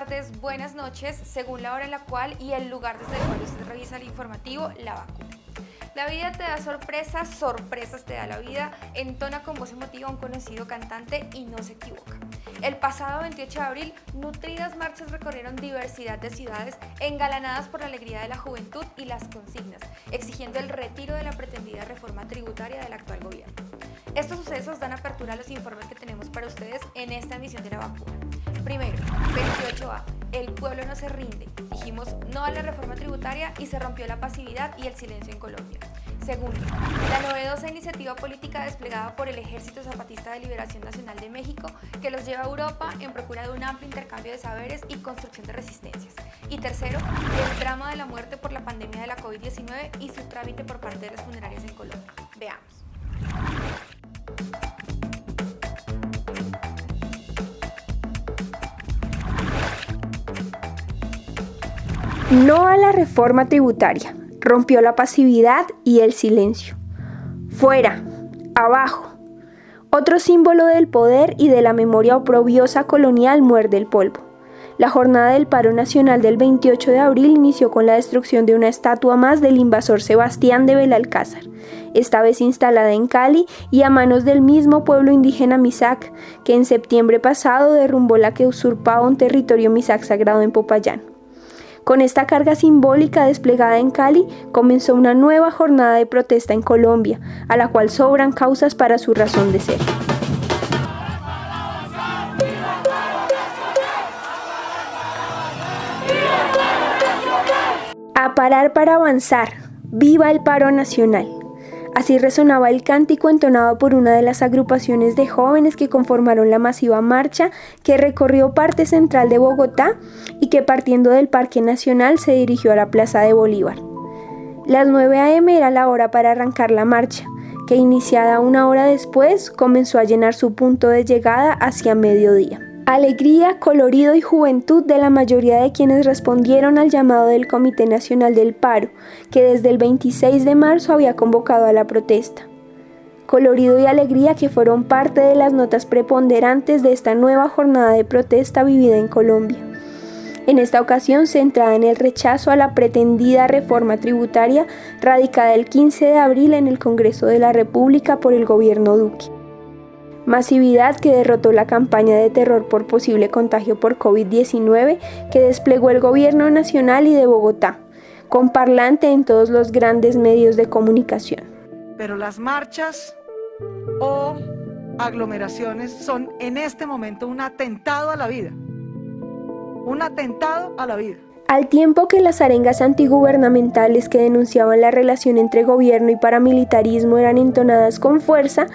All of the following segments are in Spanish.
tardes, buenas noches, según la hora en la cual y el lugar desde el cual usted revisa el informativo La Vacuna. La vida te da sorpresas, sorpresas te da la vida, entona con voz emotiva un conocido cantante y no se equivoca. El pasado 28 de abril, nutridas marchas recorrieron diversidad de ciudades engalanadas por la alegría de la juventud y las consignas, exigiendo el retiro de la pretendida reforma tributaria del actual gobierno. Estos sucesos dan apertura a los informes que tenemos para ustedes en esta emisión de la vacuna. Primero, 28A, el pueblo no se rinde. Dijimos no a la reforma tributaria y se rompió la pasividad y el silencio en Colombia. Segundo, la novedosa iniciativa política desplegada por el Ejército Zapatista de Liberación Nacional de México que los lleva a Europa en procura de un amplio intercambio de saberes y construcción de resistencias. Y tercero, el drama de la muerte por la pandemia de la COVID-19 y su trámite por parte de las funerarias en Colombia. Veamos. No a la reforma tributaria. Rompió la pasividad y el silencio. Fuera, abajo. Otro símbolo del poder y de la memoria oprobiosa colonial muerde el polvo. La jornada del paro nacional del 28 de abril inició con la destrucción de una estatua más del invasor Sebastián de Belalcázar, esta vez instalada en Cali y a manos del mismo pueblo indígena Misak, que en septiembre pasado derrumbó la que usurpaba un territorio Misak sagrado en Popayán. Con esta carga simbólica desplegada en Cali, comenzó una nueva jornada de protesta en Colombia, a la cual sobran causas para su razón de ser. A parar para avanzar. Viva el paro nacional. Así resonaba el cántico entonado por una de las agrupaciones de jóvenes que conformaron la masiva marcha que recorrió parte central de Bogotá y que partiendo del Parque Nacional se dirigió a la Plaza de Bolívar. Las 9 a.m. era la hora para arrancar la marcha, que iniciada una hora después comenzó a llenar su punto de llegada hacia mediodía. Alegría, colorido y juventud de la mayoría de quienes respondieron al llamado del Comité Nacional del Paro, que desde el 26 de marzo había convocado a la protesta. Colorido y alegría que fueron parte de las notas preponderantes de esta nueva jornada de protesta vivida en Colombia. En esta ocasión centrada en el rechazo a la pretendida reforma tributaria radicada el 15 de abril en el Congreso de la República por el gobierno Duque masividad que derrotó la campaña de terror por posible contagio por COVID-19 que desplegó el gobierno nacional y de Bogotá, con parlante en todos los grandes medios de comunicación. Pero las marchas o aglomeraciones son en este momento un atentado a la vida. Un atentado a la vida. Al tiempo que las arengas antigubernamentales que denunciaban la relación entre gobierno y paramilitarismo eran entonadas con fuerza,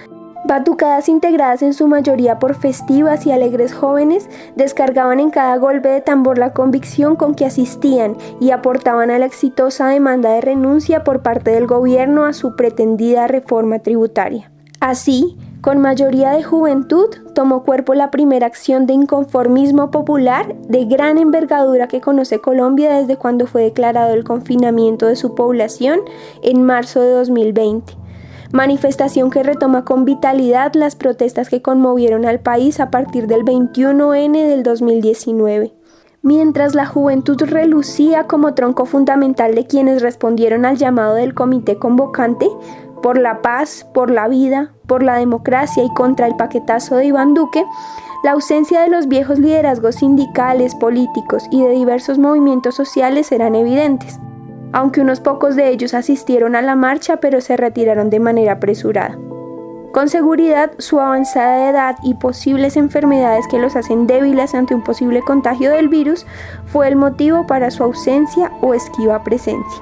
Batucadas integradas en su mayoría por festivas y alegres jóvenes, descargaban en cada golpe de tambor la convicción con que asistían y aportaban a la exitosa demanda de renuncia por parte del gobierno a su pretendida reforma tributaria. Así, con mayoría de juventud, tomó cuerpo la primera acción de inconformismo popular de gran envergadura que conoce Colombia desde cuando fue declarado el confinamiento de su población en marzo de 2020 manifestación que retoma con vitalidad las protestas que conmovieron al país a partir del 21N del 2019. Mientras la juventud relucía como tronco fundamental de quienes respondieron al llamado del comité convocante, por la paz, por la vida, por la democracia y contra el paquetazo de Iván Duque, la ausencia de los viejos liderazgos sindicales, políticos y de diversos movimientos sociales eran evidentes aunque unos pocos de ellos asistieron a la marcha pero se retiraron de manera apresurada. Con seguridad, su avanzada edad y posibles enfermedades que los hacen débiles ante un posible contagio del virus fue el motivo para su ausencia o esquiva presencia.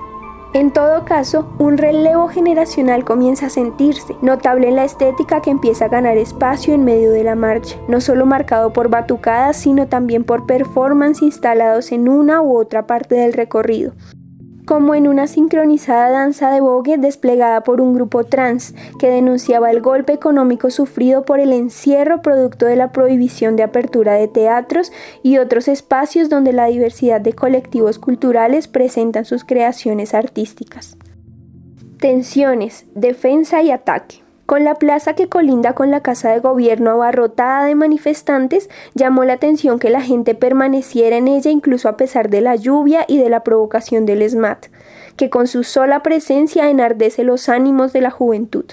En todo caso, un relevo generacional comienza a sentirse, notable en la estética que empieza a ganar espacio en medio de la marcha, no solo marcado por batucadas, sino también por performance instalados en una u otra parte del recorrido, como en una sincronizada danza de vogue desplegada por un grupo trans que denunciaba el golpe económico sufrido por el encierro producto de la prohibición de apertura de teatros y otros espacios donde la diversidad de colectivos culturales presentan sus creaciones artísticas. Tensiones, defensa y ataque. Con la plaza que colinda con la casa de gobierno abarrotada de manifestantes, llamó la atención que la gente permaneciera en ella incluso a pesar de la lluvia y de la provocación del SMAT, que con su sola presencia enardece los ánimos de la juventud.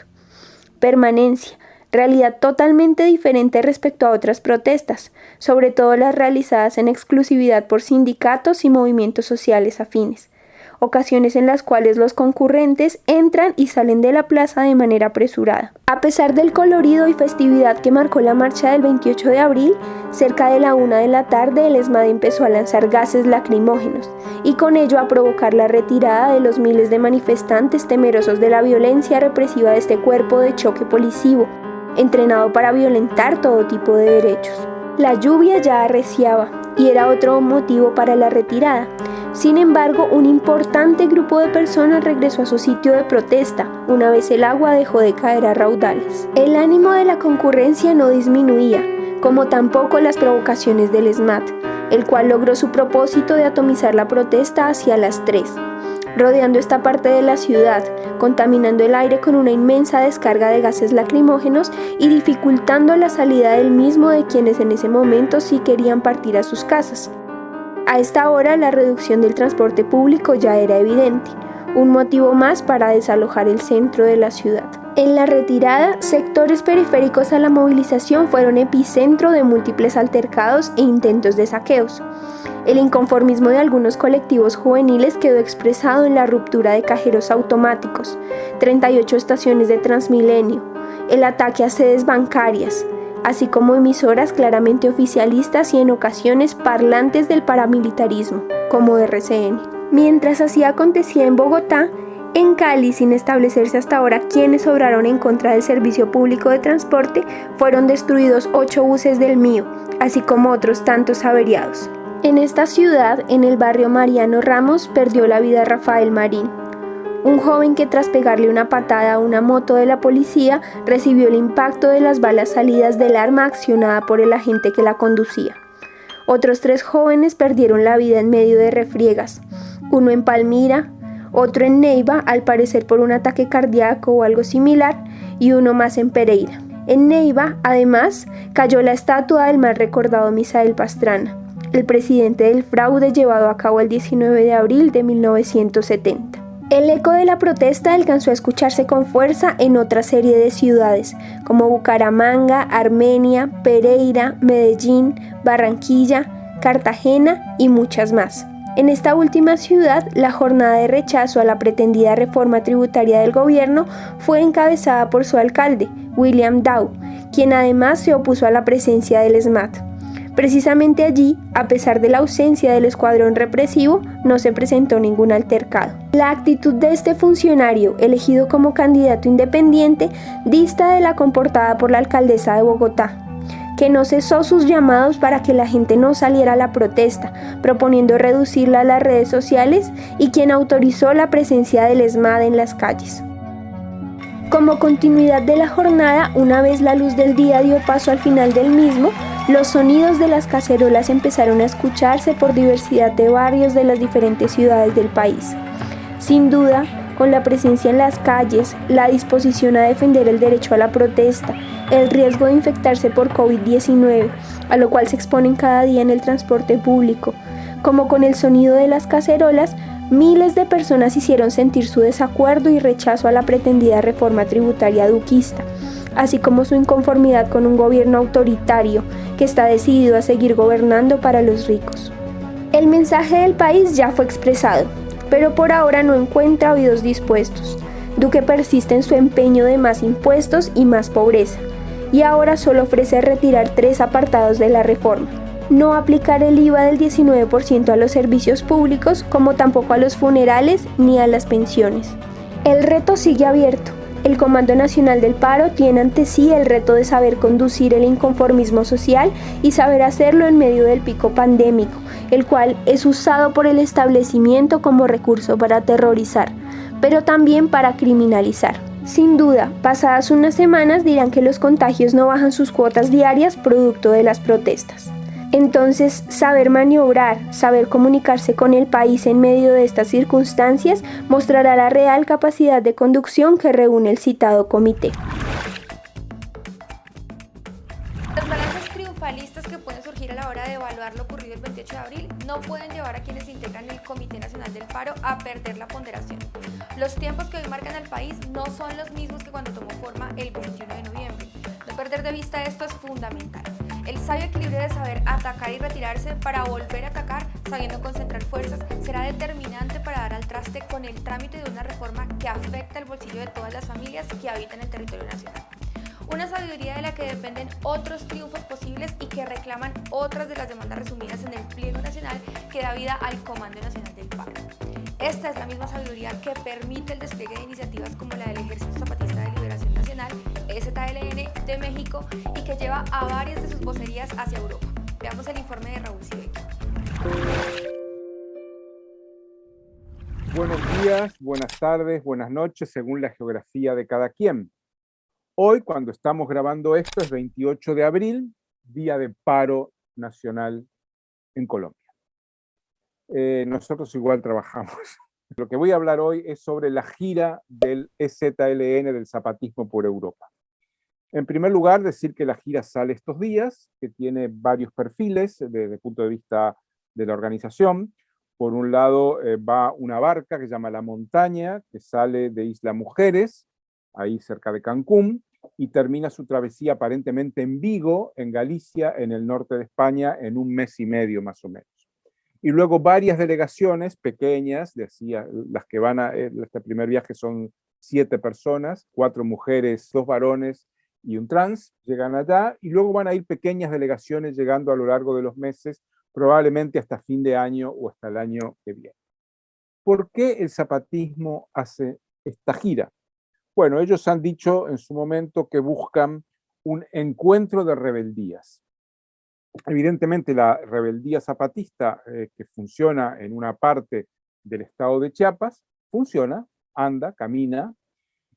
Permanencia, realidad totalmente diferente respecto a otras protestas, sobre todo las realizadas en exclusividad por sindicatos y movimientos sociales afines ocasiones en las cuales los concurrentes entran y salen de la plaza de manera apresurada. A pesar del colorido y festividad que marcó la marcha del 28 de abril, cerca de la una de la tarde el ESMAD empezó a lanzar gases lacrimógenos y con ello a provocar la retirada de los miles de manifestantes temerosos de la violencia represiva de este cuerpo de choque policivo, entrenado para violentar todo tipo de derechos. La lluvia ya arreciaba y era otro motivo para la retirada. Sin embargo, un importante grupo de personas regresó a su sitio de protesta una vez el agua dejó de caer a raudales. El ánimo de la concurrencia no disminuía, como tampoco las provocaciones del SMAT, el cual logró su propósito de atomizar la protesta hacia las 3 rodeando esta parte de la ciudad, contaminando el aire con una inmensa descarga de gases lacrimógenos y dificultando la salida del mismo de quienes en ese momento sí querían partir a sus casas. A esta hora la reducción del transporte público ya era evidente, un motivo más para desalojar el centro de la ciudad. En la retirada, sectores periféricos a la movilización fueron epicentro de múltiples altercados e intentos de saqueos. El inconformismo de algunos colectivos juveniles quedó expresado en la ruptura de cajeros automáticos, 38 estaciones de Transmilenio, el ataque a sedes bancarias, así como emisoras claramente oficialistas y en ocasiones parlantes del paramilitarismo, como RCN. Mientras así acontecía en Bogotá, en Cali, sin establecerse hasta ahora quiénes obraron en contra del servicio público de transporte, fueron destruidos ocho buses del mío, así como otros tantos averiados. En esta ciudad, en el barrio Mariano Ramos, perdió la vida Rafael Marín, un joven que tras pegarle una patada a una moto de la policía recibió el impacto de las balas salidas del arma accionada por el agente que la conducía. Otros tres jóvenes perdieron la vida en medio de refriegas, uno en Palmira, otro en Neiva, al parecer por un ataque cardíaco o algo similar, y uno más en Pereira. En Neiva, además, cayó la estatua del mal recordado Misael Pastrana el presidente del fraude llevado a cabo el 19 de abril de 1970. El eco de la protesta alcanzó a escucharse con fuerza en otra serie de ciudades, como Bucaramanga, Armenia, Pereira, Medellín, Barranquilla, Cartagena y muchas más. En esta última ciudad, la jornada de rechazo a la pretendida reforma tributaria del gobierno fue encabezada por su alcalde, William Dow, quien además se opuso a la presencia del SMAT. Precisamente allí, a pesar de la ausencia del escuadrón represivo, no se presentó ningún altercado. La actitud de este funcionario, elegido como candidato independiente, dista de la comportada por la alcaldesa de Bogotá, que no cesó sus llamados para que la gente no saliera a la protesta, proponiendo reducirla a las redes sociales y quien autorizó la presencia del ESMAD en las calles. Como continuidad de la jornada, una vez la luz del día dio paso al final del mismo, los sonidos de las cacerolas empezaron a escucharse por diversidad de barrios de las diferentes ciudades del país. Sin duda, con la presencia en las calles, la disposición a defender el derecho a la protesta, el riesgo de infectarse por COVID-19, a lo cual se exponen cada día en el transporte público, como con el sonido de las cacerolas, miles de personas hicieron sentir su desacuerdo y rechazo a la pretendida reforma tributaria duquista así como su inconformidad con un gobierno autoritario que está decidido a seguir gobernando para los ricos. El mensaje del país ya fue expresado, pero por ahora no encuentra oídos dispuestos. Duque persiste en su empeño de más impuestos y más pobreza, y ahora solo ofrece retirar tres apartados de la reforma. No aplicar el IVA del 19% a los servicios públicos, como tampoco a los funerales ni a las pensiones. El reto sigue abierto, el Comando Nacional del Paro tiene ante sí el reto de saber conducir el inconformismo social y saber hacerlo en medio del pico pandémico, el cual es usado por el establecimiento como recurso para aterrorizar, pero también para criminalizar. Sin duda, pasadas unas semanas dirán que los contagios no bajan sus cuotas diarias producto de las protestas. Entonces, saber maniobrar, saber comunicarse con el país en medio de estas circunstancias mostrará la real capacidad de conducción que reúne el citado comité. Los balances triunfalistas que pueden surgir a la hora de evaluar lo ocurrido el 28 de abril no pueden llevar a quienes integran el Comité Nacional del Paro a perder la ponderación. Los tiempos que hoy marcan al país no son los mismos que cuando tomó forma el 21 de noviembre. Perder de vista esto es fundamental. El sabio equilibrio de saber atacar y retirarse para volver a atacar, sabiendo concentrar fuerzas, será determinante para dar al traste con el trámite de una reforma que afecta el bolsillo de todas las familias que habitan el territorio nacional. Una sabiduría de la que dependen otros triunfos posibles y que reclaman otras de las demandas resumidas en el pliego nacional que da vida al Comando Nacional del Paro. Esta es la misma sabiduría que permite el despliegue de iniciativas como la del Ejército Zapatista de Liberación Nacional, EZLN, de México y que lleva a varias de sus vocerías hacia Europa. Veamos el informe de Raúl Sibeck. Buenos días, buenas tardes, buenas noches, según la geografía de cada quien. Hoy, cuando estamos grabando esto, es 28 de abril, día de paro nacional en Colombia. Eh, nosotros igual trabajamos. Lo que voy a hablar hoy es sobre la gira del EZLN del zapatismo por Europa. En primer lugar, decir que la gira sale estos días, que tiene varios perfiles desde el punto de vista de la organización. Por un lado eh, va una barca que se llama La Montaña, que sale de Isla Mujeres, ahí cerca de Cancún, y termina su travesía aparentemente en Vigo, en Galicia, en el norte de España, en un mes y medio más o menos y luego varias delegaciones pequeñas, decía, las que van a, eh, este primer viaje son siete personas, cuatro mujeres, dos varones y un trans, llegan allá, y luego van a ir pequeñas delegaciones llegando a lo largo de los meses, probablemente hasta fin de año o hasta el año que viene. ¿Por qué el zapatismo hace esta gira? Bueno, ellos han dicho en su momento que buscan un encuentro de rebeldías. Evidentemente la rebeldía zapatista eh, que funciona en una parte del estado de Chiapas, funciona, anda, camina,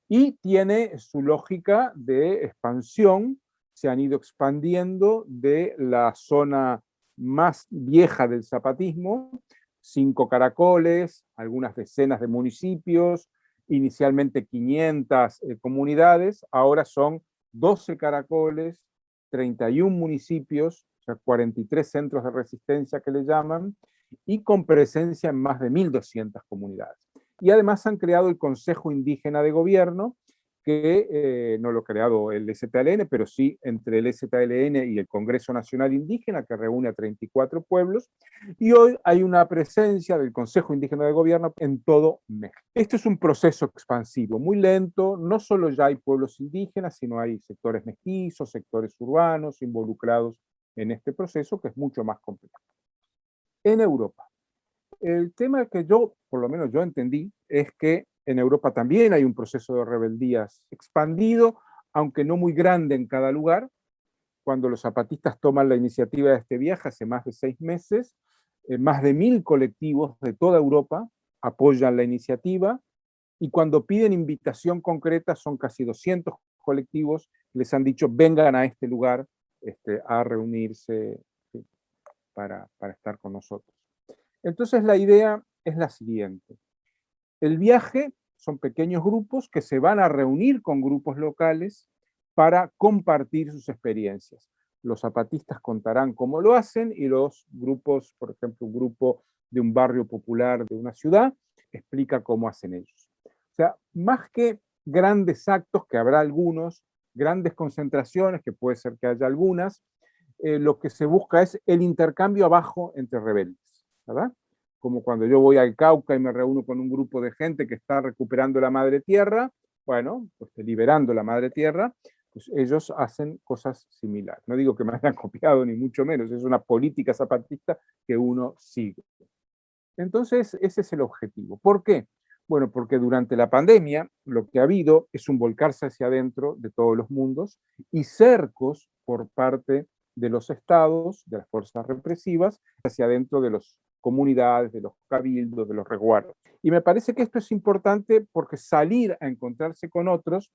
y tiene su lógica de expansión, se han ido expandiendo de la zona más vieja del zapatismo, cinco caracoles, algunas decenas de municipios, inicialmente 500 eh, comunidades, ahora son 12 caracoles, 31 municipios, 43 centros de resistencia que le llaman, y con presencia en más de 1.200 comunidades. Y además han creado el Consejo Indígena de Gobierno, que eh, no lo ha creado el STLN, pero sí entre el STLN y el Congreso Nacional Indígena, que reúne a 34 pueblos, y hoy hay una presencia del Consejo Indígena de Gobierno en todo México. Esto es un proceso expansivo, muy lento, no solo ya hay pueblos indígenas, sino hay sectores mestizos, sectores urbanos involucrados en este proceso que es mucho más complejo. En Europa, el tema que yo, por lo menos yo entendí, es que en Europa también hay un proceso de rebeldías expandido, aunque no muy grande en cada lugar. Cuando los zapatistas toman la iniciativa de este viaje hace más de seis meses, eh, más de mil colectivos de toda Europa apoyan la iniciativa, y cuando piden invitación concreta son casi 200 colectivos, les han dicho vengan a este lugar este, a reunirse para, para estar con nosotros. Entonces la idea es la siguiente. El viaje son pequeños grupos que se van a reunir con grupos locales para compartir sus experiencias. Los zapatistas contarán cómo lo hacen y los grupos, por ejemplo, un grupo de un barrio popular de una ciudad, explica cómo hacen ellos. O sea, más que grandes actos, que habrá algunos, grandes concentraciones, que puede ser que haya algunas, eh, lo que se busca es el intercambio abajo entre rebeldes, ¿verdad? Como cuando yo voy al Cauca y me reúno con un grupo de gente que está recuperando la madre tierra, bueno, pues liberando la madre tierra, pues ellos hacen cosas similares. No digo que me hayan copiado, ni mucho menos, es una política zapatista que uno sigue. Entonces, ese es el objetivo. ¿Por qué? Bueno, porque durante la pandemia lo que ha habido es un volcarse hacia adentro de todos los mundos y cercos por parte de los estados, de las fuerzas represivas, hacia adentro de las comunidades, de los cabildos, de los resguardos. Y me parece que esto es importante porque salir a encontrarse con otros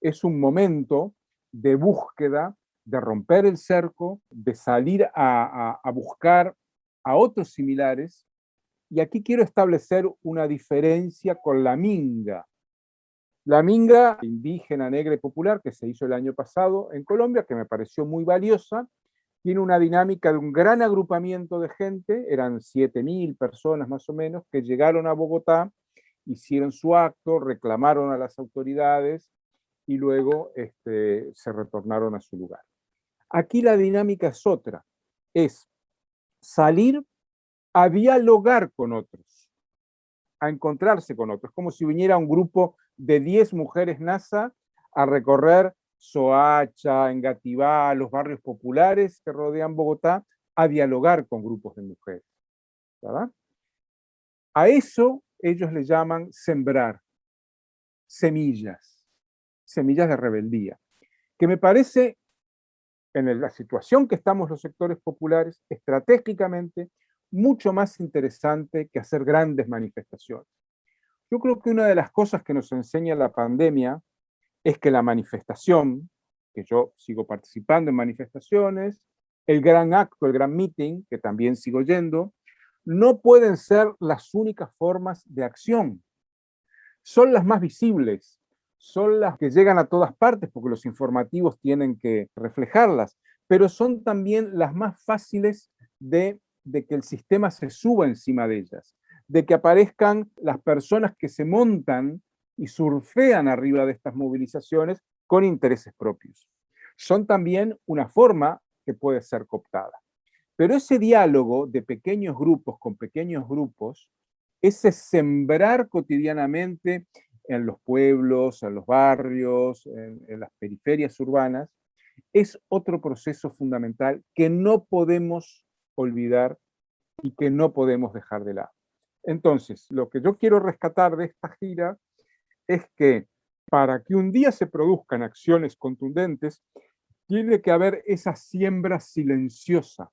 es un momento de búsqueda, de romper el cerco, de salir a, a buscar a otros similares y aquí quiero establecer una diferencia con la minga. La minga indígena, negra y popular que se hizo el año pasado en Colombia, que me pareció muy valiosa, tiene una dinámica de un gran agrupamiento de gente, eran 7.000 personas más o menos, que llegaron a Bogotá, hicieron su acto, reclamaron a las autoridades y luego este, se retornaron a su lugar. Aquí la dinámica es otra, es salir a dialogar con otros, a encontrarse con otros, como si viniera un grupo de 10 mujeres NASA a recorrer Soacha, Engativá, los barrios populares que rodean Bogotá, a dialogar con grupos de mujeres. A eso ellos le llaman sembrar semillas, semillas de rebeldía, que me parece, en la situación que estamos los sectores populares, estratégicamente mucho más interesante que hacer grandes manifestaciones. Yo creo que una de las cosas que nos enseña la pandemia es que la manifestación, que yo sigo participando en manifestaciones, el gran acto, el gran meeting, que también sigo yendo, no pueden ser las únicas formas de acción. Son las más visibles, son las que llegan a todas partes, porque los informativos tienen que reflejarlas, pero son también las más fáciles de, de que el sistema se suba encima de ellas, de que aparezcan las personas que se montan y surfean arriba de estas movilizaciones con intereses propios. Son también una forma que puede ser cooptada. Pero ese diálogo de pequeños grupos con pequeños grupos, ese sembrar cotidianamente en los pueblos, en los barrios, en, en las periferias urbanas, es otro proceso fundamental que no podemos olvidar y que no podemos dejar de lado. Entonces, lo que yo quiero rescatar de esta gira es que para que un día se produzcan acciones contundentes, tiene que haber esa siembra silenciosa.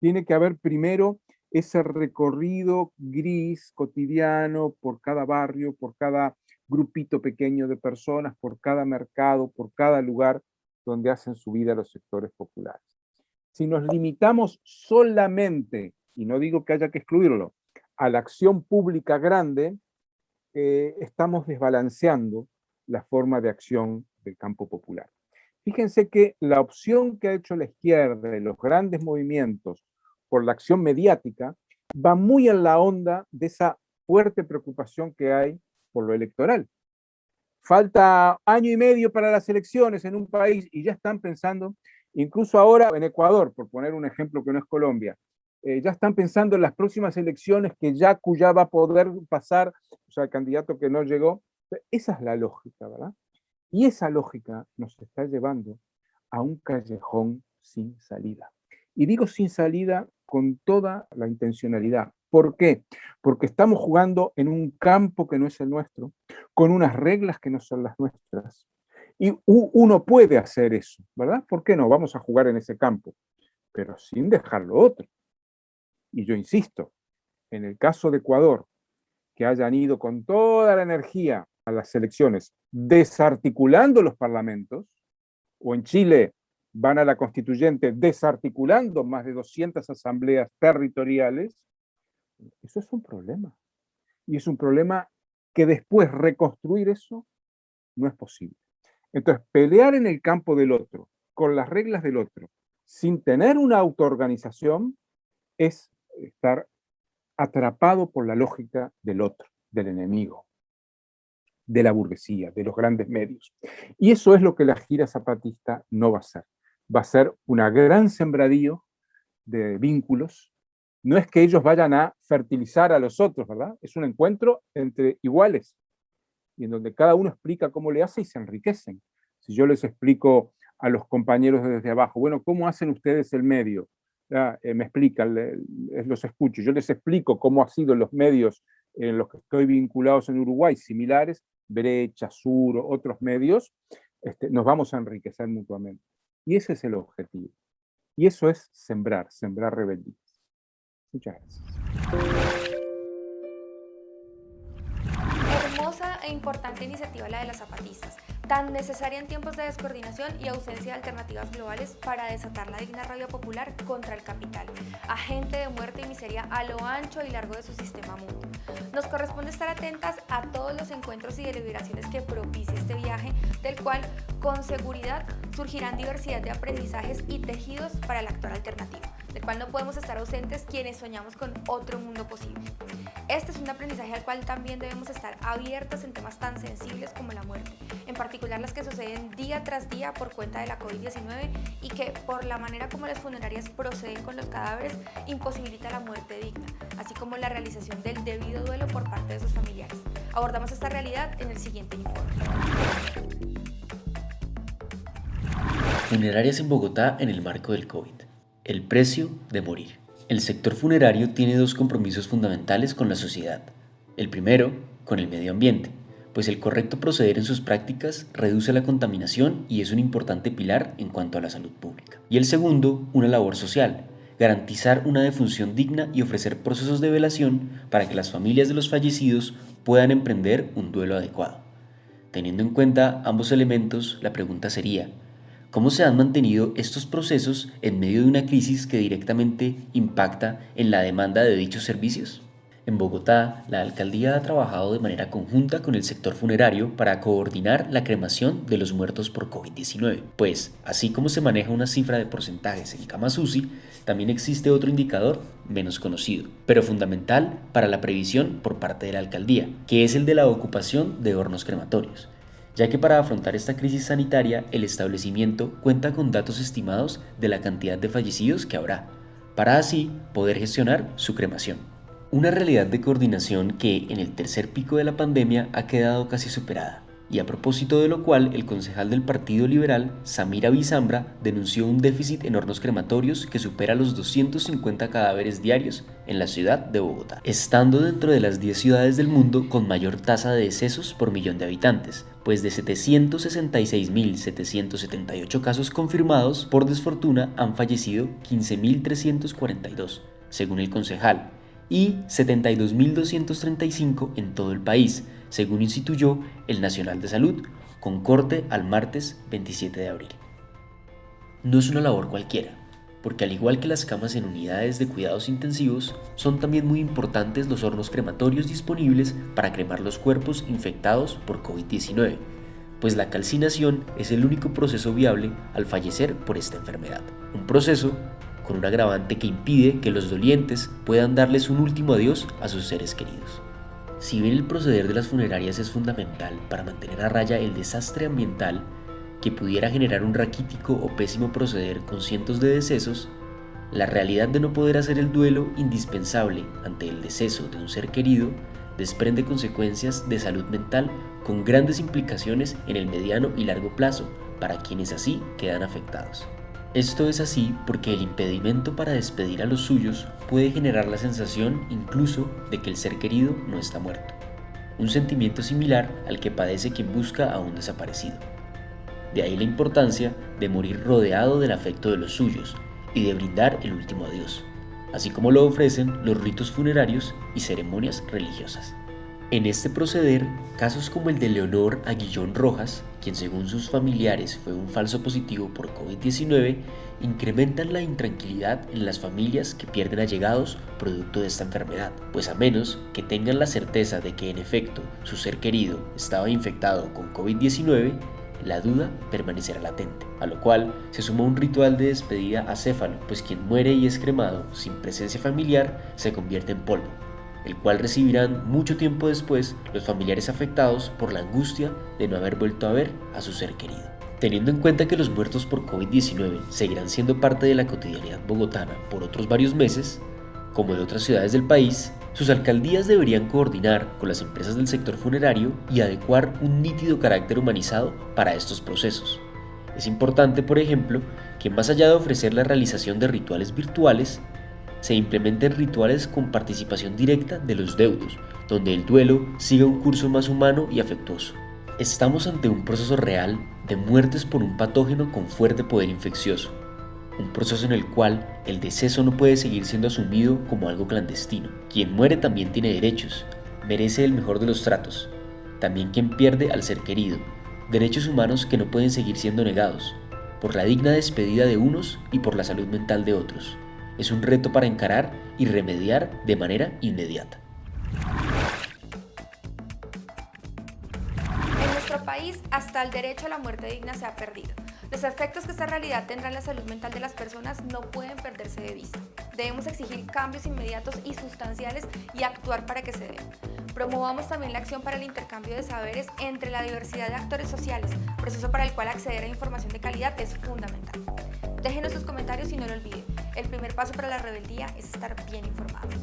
Tiene que haber primero ese recorrido gris, cotidiano, por cada barrio, por cada grupito pequeño de personas, por cada mercado, por cada lugar donde hacen su vida los sectores populares. Si nos limitamos solamente, y no digo que haya que excluirlo, a la acción pública grande, eh, estamos desbalanceando la forma de acción del campo popular. Fíjense que la opción que ha hecho la izquierda de los grandes movimientos por la acción mediática va muy en la onda de esa fuerte preocupación que hay por lo electoral. Falta año y medio para las elecciones en un país y ya están pensando, incluso ahora en Ecuador, por poner un ejemplo que no es Colombia, eh, ya están pensando en las próximas elecciones que ya ya va a poder pasar, o sea, el candidato que no llegó. Esa es la lógica, ¿verdad? Y esa lógica nos está llevando a un callejón sin salida. Y digo sin salida con toda la intencionalidad. ¿Por qué? Porque estamos jugando en un campo que no es el nuestro, con unas reglas que no son las nuestras. Y uno puede hacer eso, ¿verdad? ¿Por qué no? Vamos a jugar en ese campo, pero sin dejar lo otro. Y yo insisto, en el caso de Ecuador, que hayan ido con toda la energía a las elecciones, desarticulando los parlamentos, o en Chile van a la constituyente desarticulando más de 200 asambleas territoriales, eso es un problema. Y es un problema que después reconstruir eso no es posible. Entonces, pelear en el campo del otro, con las reglas del otro, sin tener una autoorganización, es estar atrapado por la lógica del otro, del enemigo, de la burguesía, de los grandes medios. Y eso es lo que la gira zapatista no va a ser. Va a ser una gran sembradío de vínculos. No es que ellos vayan a fertilizar a los otros, ¿verdad? Es un encuentro entre iguales, y en donde cada uno explica cómo le hace y se enriquecen. Si yo les explico a los compañeros desde abajo, bueno, ¿cómo hacen ustedes el medio? Eh, me explican, los escucho, yo les explico cómo ha sido los medios en los que estoy vinculados en Uruguay, similares, Brecha, Sur, otros medios, este, nos vamos a enriquecer mutuamente. Y ese es el objetivo. Y eso es sembrar, sembrar rebeldías. Muchas gracias. E importante iniciativa la de las zapatistas tan necesaria en tiempos de descoordinación y ausencia de alternativas globales para desatar la digna rabia popular contra el capital, agente de muerte y miseria a lo ancho y largo de su sistema mundo. Nos corresponde estar atentas a todos los encuentros y deliberaciones que propicie este viaje, del cual con seguridad surgirán diversidad de aprendizajes y tejidos para el actual alternativo, del cual no podemos estar ausentes quienes soñamos con otro mundo posible. Este es un aprendizaje al cual también debemos estar abiertos en temas tan sensibles como la muerte, en particular las que suceden día tras día por cuenta de la COVID-19 y que por la manera como las funerarias proceden con los cadáveres imposibilita la muerte digna, así como la realización del debido duelo por parte de sus familiares. Abordamos esta realidad en el siguiente informe. Funerarias en Bogotá en el marco del COVID. El precio de morir. El sector funerario tiene dos compromisos fundamentales con la sociedad. El primero, con el medio ambiente, pues el correcto proceder en sus prácticas reduce la contaminación y es un importante pilar en cuanto a la salud pública. Y el segundo, una labor social, garantizar una defunción digna y ofrecer procesos de velación para que las familias de los fallecidos puedan emprender un duelo adecuado. Teniendo en cuenta ambos elementos, la pregunta sería, ¿Cómo se han mantenido estos procesos en medio de una crisis que directamente impacta en la demanda de dichos servicios? En Bogotá, la alcaldía ha trabajado de manera conjunta con el sector funerario para coordinar la cremación de los muertos por COVID-19, pues, así como se maneja una cifra de porcentajes en camas UCI, también existe otro indicador menos conocido, pero fundamental para la previsión por parte de la alcaldía, que es el de la ocupación de hornos crematorios ya que para afrontar esta crisis sanitaria el establecimiento cuenta con datos estimados de la cantidad de fallecidos que habrá, para así poder gestionar su cremación. Una realidad de coordinación que en el tercer pico de la pandemia ha quedado casi superada, y a propósito de lo cual el concejal del Partido Liberal, Samira Bizambra, denunció un déficit en hornos crematorios que supera los 250 cadáveres diarios en la ciudad de Bogotá, estando dentro de las 10 ciudades del mundo con mayor tasa de decesos por millón de habitantes, pues de 766.778 casos confirmados, por desfortuna han fallecido 15.342, según el concejal, y 72.235 en todo el país, según instituyó el Nacional de Salud, con corte al martes 27 de abril. No es una labor cualquiera, porque al igual que las camas en unidades de cuidados intensivos, son también muy importantes los hornos crematorios disponibles para cremar los cuerpos infectados por COVID-19, pues la calcinación es el único proceso viable al fallecer por esta enfermedad. Un proceso con un agravante que impide que los dolientes puedan darles un último adiós a sus seres queridos. Si bien el proceder de las funerarias es fundamental para mantener a raya el desastre ambiental que pudiera generar un raquítico o pésimo proceder con cientos de decesos, la realidad de no poder hacer el duelo indispensable ante el deceso de un ser querido desprende consecuencias de salud mental con grandes implicaciones en el mediano y largo plazo para quienes así quedan afectados. Esto es así porque el impedimento para despedir a los suyos puede generar la sensación incluso de que el ser querido no está muerto, un sentimiento similar al que padece quien busca a un desaparecido. De ahí la importancia de morir rodeado del afecto de los suyos y de brindar el último adiós, así como lo ofrecen los ritos funerarios y ceremonias religiosas. En este proceder, casos como el de Leonor Aguillón Rojas, quien según sus familiares fue un falso positivo por COVID-19, incrementan la intranquilidad en las familias que pierden allegados producto de esta enfermedad, pues a menos que tengan la certeza de que en efecto su ser querido estaba infectado con COVID-19, la duda permanecerá latente, a lo cual se suma un ritual de despedida acéfalo, pues quien muere y es cremado sin presencia familiar se convierte en polvo, el cual recibirán mucho tiempo después los familiares afectados por la angustia de no haber vuelto a ver a su ser querido. Teniendo en cuenta que los muertos por COVID-19 seguirán siendo parte de la cotidianidad bogotana por otros varios meses, como de otras ciudades del país, sus alcaldías deberían coordinar con las empresas del sector funerario y adecuar un nítido carácter humanizado para estos procesos. Es importante, por ejemplo, que más allá de ofrecer la realización de rituales virtuales, se implementen rituales con participación directa de los deudos, donde el duelo siga un curso más humano y afectuoso. Estamos ante un proceso real de muertes por un patógeno con fuerte poder infeccioso, un proceso en el cual el deceso no puede seguir siendo asumido como algo clandestino. Quien muere también tiene derechos, merece el mejor de los tratos. También quien pierde al ser querido, Derechos humanos que no pueden seguir siendo negados, por la digna despedida de unos y por la salud mental de otros. Es un reto para encarar y remediar de manera inmediata. En nuestro país, hasta el derecho a la muerte digna se ha perdido. Los efectos que esta realidad tendrá en la salud mental de las personas no pueden perderse de vista. Debemos exigir cambios inmediatos y sustanciales y actuar para que se den. Promovamos también la acción para el intercambio de saberes entre la diversidad de actores sociales, proceso para el cual acceder a información de calidad es fundamental. Déjenos sus comentarios y no lo olviden. El primer paso para la rebeldía es estar bien informados.